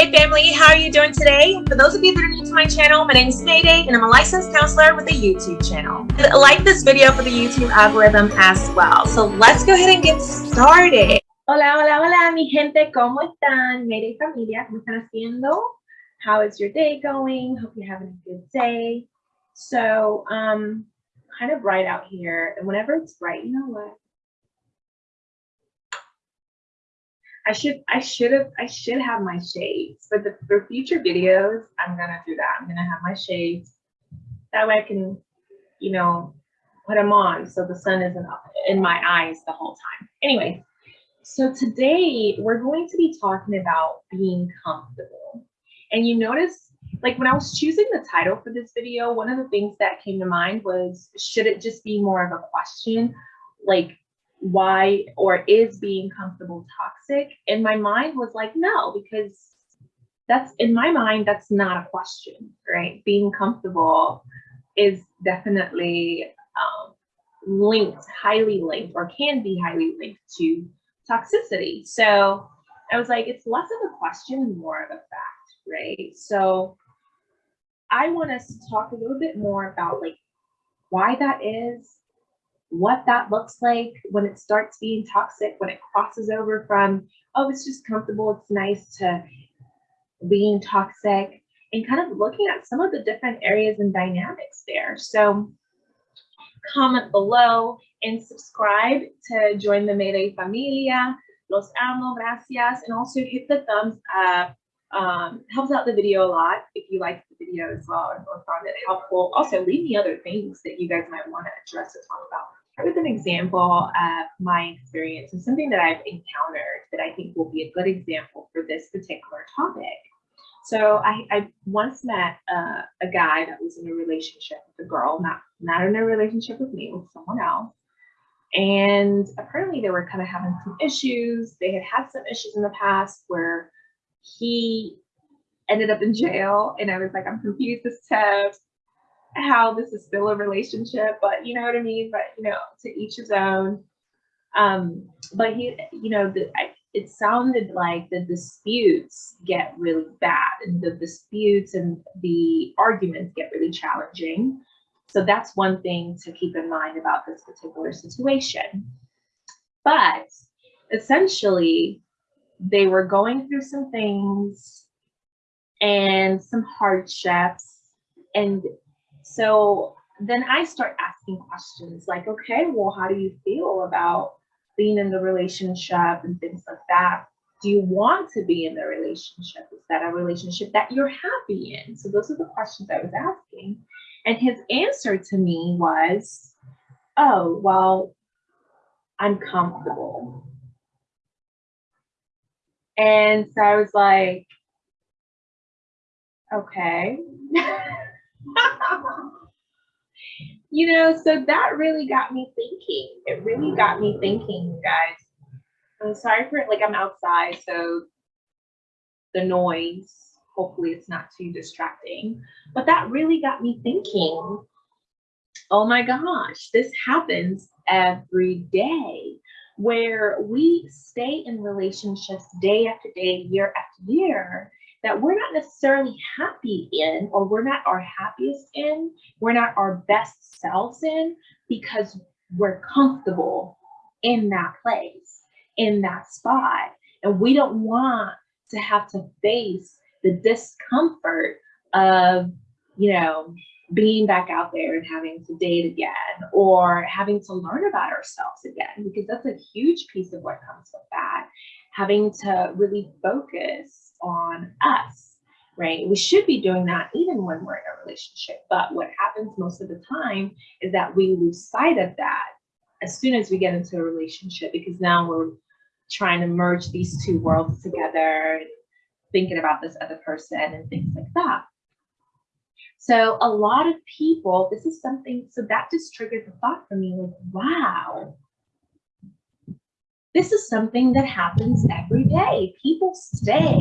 Mayday family, how are you doing today? For those of you that are new to my channel, my name is Mayday and I'm a licensed counselor with a YouTube channel. Like this video for the YouTube algorithm as well. So let's go ahead and get started. Hola, hola, hola, mi gente, ¿cómo están? Mayday familia, ¿cómo están haciendo? How is your day going? Hope you're having a good day. So, um, kind of bright out here, and whenever it's bright, you know what? I should I should have I should have my shades but the for future videos. I'm gonna do that. I'm gonna have my shades. That way I can, you know, put them on so the sun isn't in my eyes the whole time. Anyway, so today we're going to be talking about being comfortable. And you notice, like when I was choosing the title for this video, one of the things that came to mind was, should it just be more of a question? Like, why or is being comfortable toxic? And my mind was like, no, because that's in my mind, that's not a question, right? Being comfortable is definitely um, linked, highly linked, or can be highly linked to toxicity. So I was like, it's less of a question and more of a fact, right? So I want us to talk a little bit more about like why that is, what that looks like when it starts being toxic, when it crosses over from, oh, it's just comfortable, it's nice to being toxic, and kind of looking at some of the different areas and dynamics there. So comment below and subscribe to join the Mayday Familia. Los amo, gracias. And also hit the thumbs up. Um, helps out the video a lot if you liked the video as well or found it helpful. Also, leave me other things that you guys might want to address or talk about with an example of my experience and something that I've encountered that I think will be a good example for this particular topic. So I, I once met a guy that was in a relationship with a girl, not, not in a relationship with me, with someone else. And apparently they were kind of having some issues. They had had some issues in the past where he ended up in jail. And I was like, I'm confused as to how this is still a relationship, but you know what I mean? But you know, to each his own. Um, but he, you know, the, I, it sounded like the disputes get really bad and the disputes and the arguments get really challenging. So that's one thing to keep in mind about this particular situation. But essentially, they were going through some things and some hardships and so then I start asking questions like, okay, well, how do you feel about being in the relationship and things like that? Do you want to be in the relationship? Is that a relationship that you're happy in? So those are the questions I was asking. And his answer to me was, oh, well, I'm comfortable. And so I was like, okay. you know, so that really got me thinking. It really got me thinking, you guys. I'm sorry for it, like I'm outside, so the noise, hopefully it's not too distracting. But that really got me thinking, oh my gosh, this happens every day where we stay in relationships day after day, year after year, that we're not necessarily happy in or we're not our happiest in, we're not our best selves in because we're comfortable in that place, in that spot. And we don't want to have to face the discomfort of, you know, being back out there and having to date again or having to learn about ourselves again, because that's a huge piece of what comes with that. Having to really focus on us, right? We should be doing that even when we're in a relationship. But what happens most of the time is that we lose sight of that as soon as we get into a relationship because now we're trying to merge these two worlds together, thinking about this other person and things like that. So a lot of people, this is something, so that just triggered the thought for me like, wow, this is something that happens every day. People stay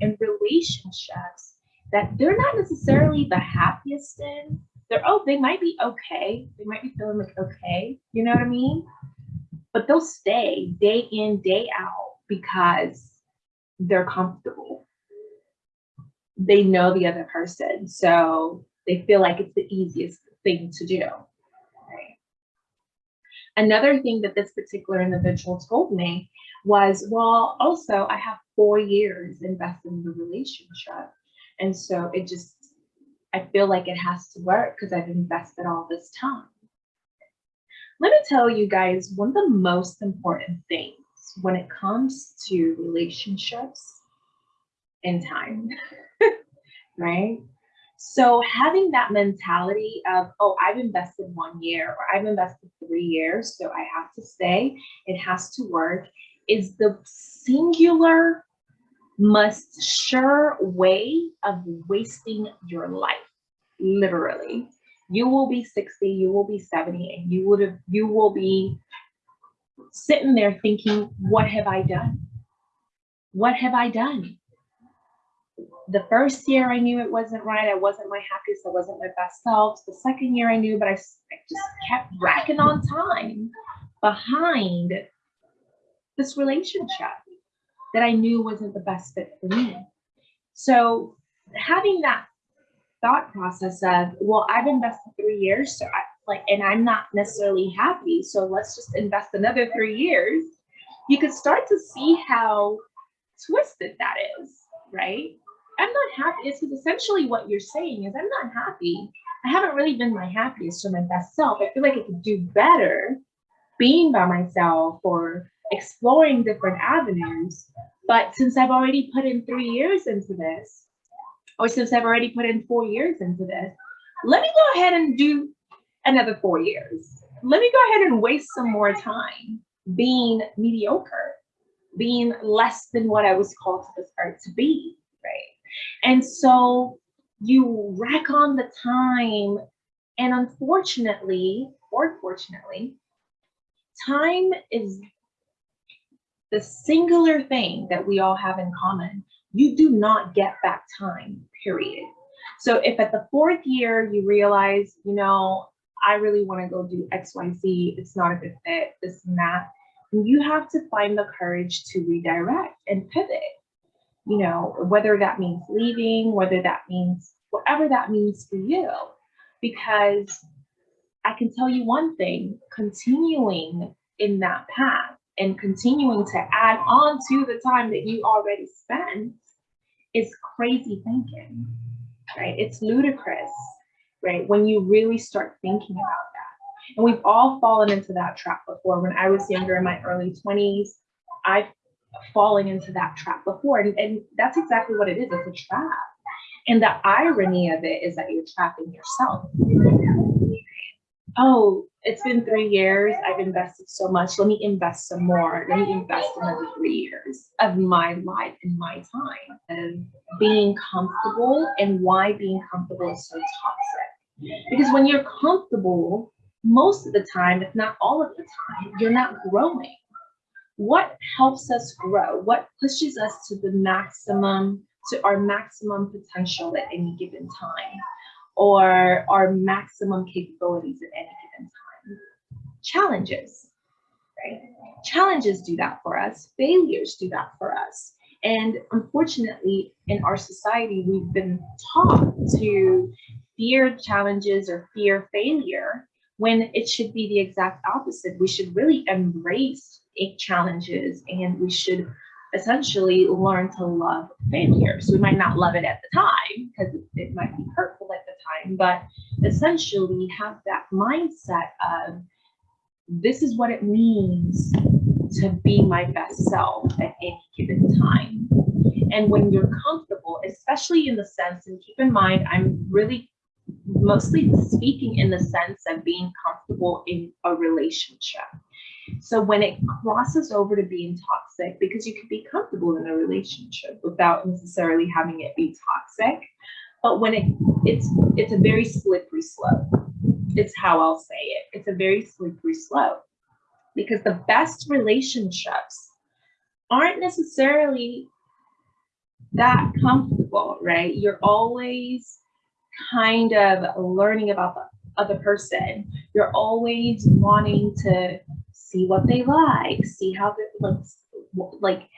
in relationships that they're not necessarily the happiest in. They're, oh, they might be okay. They might be feeling like okay. You know what I mean? But they'll stay day in, day out because they're comfortable. they know the other person. So they feel like it's the easiest thing to do. Another thing that this particular individual told me was, well, also I have four years invested in the relationship. And so it just, I feel like it has to work because I've invested all this time. Let me tell you guys, one of the most important things when it comes to relationships and time, right? So having that mentality of, oh, I've invested one year or I've invested three years, so I have to stay, it has to work, is the singular must sure way of wasting your life, literally. You will be 60, you will be 70, and you would have you will be sitting there thinking, what have I done? What have I done? The first year I knew it wasn't right. I wasn't my happiest. I wasn't my best self. The second year I knew, but I, I just kept racking on time behind this relationship that I knew wasn't the best fit for me. So having that thought process of, well, I've invested three years, so I like, and I'm not necessarily happy. So let's just invest another three years. You could start to see how twisted that is, right? I'm not happy. It's essentially what you're saying is I'm not happy. I haven't really been my happiest or my best self. I feel like I could do better being by myself or exploring different avenues. But since I've already put in three years into this, or since I've already put in four years into this, let me go ahead and do another four years. Let me go ahead and waste some more time being mediocre, being less than what I was called to this earth to be, right? And so you rack on the time, and unfortunately, or fortunately, time is the singular thing that we all have in common. You do not get back time, period. So if at the fourth year you realize, you know, I really want to go do XYZ, it's not a good fit, this and that, you have to find the courage to redirect and pivot. You know, whether that means leaving, whether that means whatever that means for you. Because I can tell you one thing, continuing in that path and continuing to add on to the time that you already spent is crazy thinking, right? It's ludicrous, right? When you really start thinking about that. And we've all fallen into that trap before. When I was younger in my early 20s, I've fallen into that trap before. And, and that's exactly what it is. It's a trap. And the irony of it is that you're trapping yourself. Oh, it's been three years. I've invested so much. Let me invest some more. Let me invest another three years of my life and my time and being comfortable and why being comfortable is so toxic. Because when you're comfortable, most of the time, if not all of the time, you're not growing. What helps us grow? What pushes us to the maximum, to our maximum potential at any given time? Or our maximum capabilities at any given time? challenges, right? Challenges do that for us, failures do that for us. And unfortunately, in our society, we've been taught to fear challenges or fear failure when it should be the exact opposite. We should really embrace challenges and we should essentially learn to love failure. So We might not love it at the time because it might be hurtful at the time, but essentially have that mindset of this is what it means to be my best self at any given time. And when you're comfortable, especially in the sense, and keep in mind, I'm really mostly speaking in the sense of being comfortable in a relationship. So when it crosses over to being toxic, because you can be comfortable in a relationship without necessarily having it be toxic, but when it it's it's a very slippery slope It's how I'll say it. It's a very slippery slope because the best relationships aren't necessarily that comfortable, right? You're always kind of learning about the other person. You're always wanting to see what they like, see how they looks like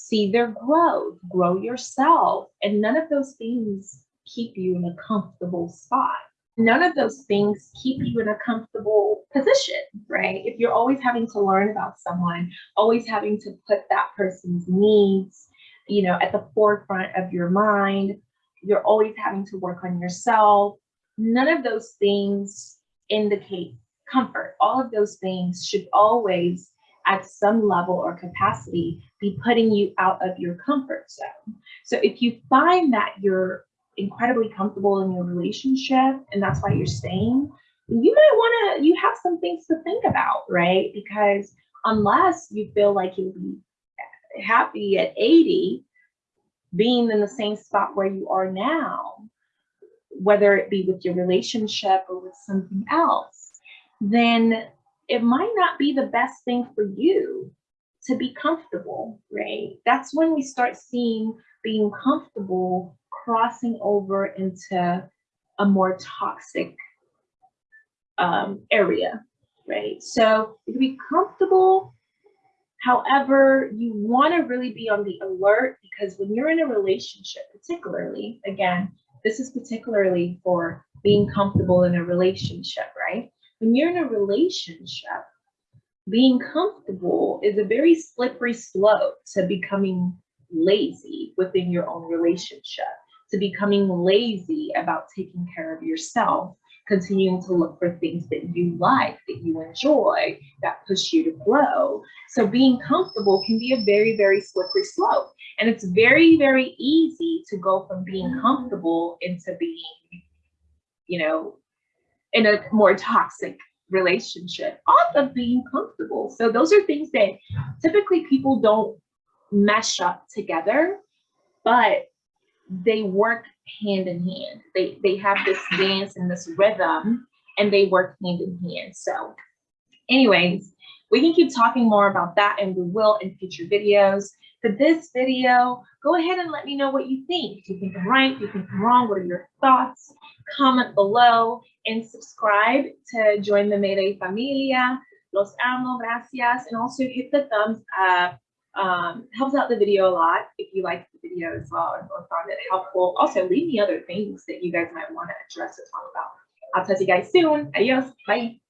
see their growth, grow yourself. And none of those things keep you in a comfortable spot. None of those things keep you in a comfortable position, right? If you're always having to learn about someone, always having to put that person's needs, you know, at the forefront of your mind, you're always having to work on yourself. None of those things indicate comfort. All of those things should always, at some level or capacity, be putting you out of your comfort zone. So if you find that you're incredibly comfortable in your relationship and that's why you're staying, you might want to, you have some things to think about, right? Because unless you feel like you'll be happy at 80, being in the same spot where you are now, whether it be with your relationship or with something else, then it might not be the best thing for you to be comfortable, right? That's when we start seeing being comfortable crossing over into a more toxic um, area, right? So can be comfortable. However, you want to really be on the alert because when you're in a relationship, particularly, again, this is particularly for being comfortable in a relationship, right? When you're in a relationship, being comfortable is a very slippery slope to becoming lazy within your own relationship, to becoming lazy about taking care of yourself, continuing to look for things that you like, that you enjoy, that push you to grow. So being comfortable can be a very, very slippery slope. And it's very, very easy to go from being comfortable into being, you know, in a more toxic relationship off of being comfortable. So those are things that typically people don't mesh up together, but they work hand in hand. They they have this dance and this rhythm and they work hand in hand. So anyways, we can keep talking more about that and we will in future videos. For this video, go ahead and let me know what you think. Do you think I'm right? Do you think I'm wrong? What are your thoughts? Comment below and subscribe to join the Mayday Familia. Los amo, gracias. And also hit the thumbs up. Um, helps out the video a lot if you liked the video as well or found it helpful. Also, leave me other things that you guys might want to address or talk about. I'll talk to you guys soon. Adios. Bye.